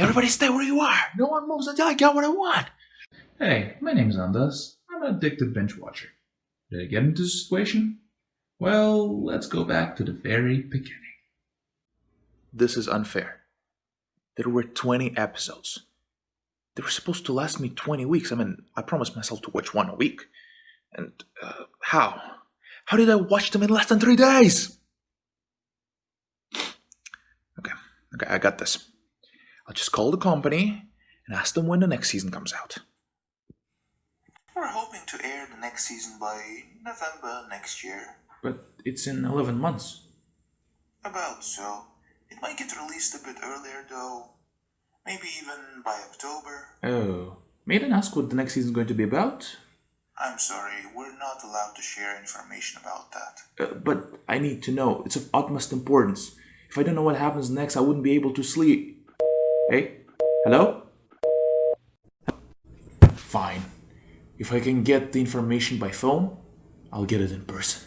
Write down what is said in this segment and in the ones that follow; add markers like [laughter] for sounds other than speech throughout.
Everybody stay where you are. No one moves until I get what I want. Hey, my name's Andas. I'm an addicted binge watcher. Did I get into this situation? Well, let's go back to the very beginning. This is unfair. There were 20 episodes. They were supposed to last me 20 weeks. I mean, I promised myself to watch one a week. And uh, how? How did I watch them in less than three days? Okay, okay, I got this. I'll just call the company and ask them when the next season comes out. We're hoping to air the next season by November next year. But it's in 11 months. About so. It might get released a bit earlier though. Maybe even by October. Oh. May I then ask what the next season is going to be about? I'm sorry, we're not allowed to share information about that. Uh, but I need to know. It's of utmost importance. If I don't know what happens next, I wouldn't be able to sleep. Hey? Hello? Fine. If I can get the information by phone, I'll get it in person.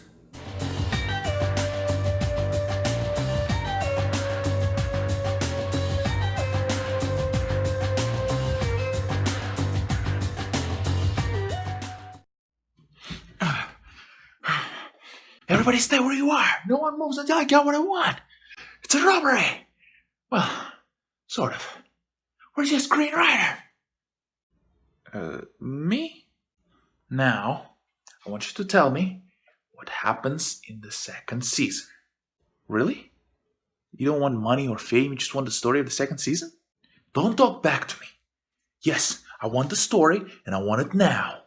[sighs] Everybody stay where you are. No one moves until I get what I want. It's a robbery. Well, sort of. Where's your screenwriter? Uh, me? Now, I want you to tell me what happens in the second season. Really? You don't want money or fame, you just want the story of the second season? Don't talk back to me. Yes, I want the story, and I want it now.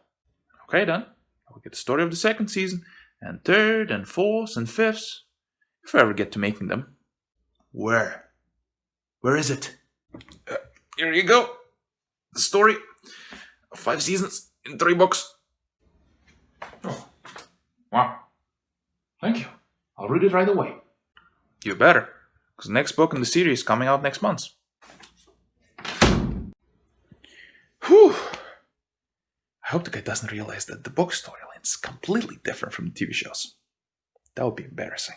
Okay, then. I'll get the story of the second season, and third, and fourth, and fifth, if I ever get to making them. Where? Where is it? Uh, here you go. The story five seasons in three books. Oh. Wow. Thank you. I'll read it right away. You better, because the next book in the series is coming out next month. Whew. I hope the guy doesn't realize that the book storyline is completely different from the TV shows. That would be embarrassing.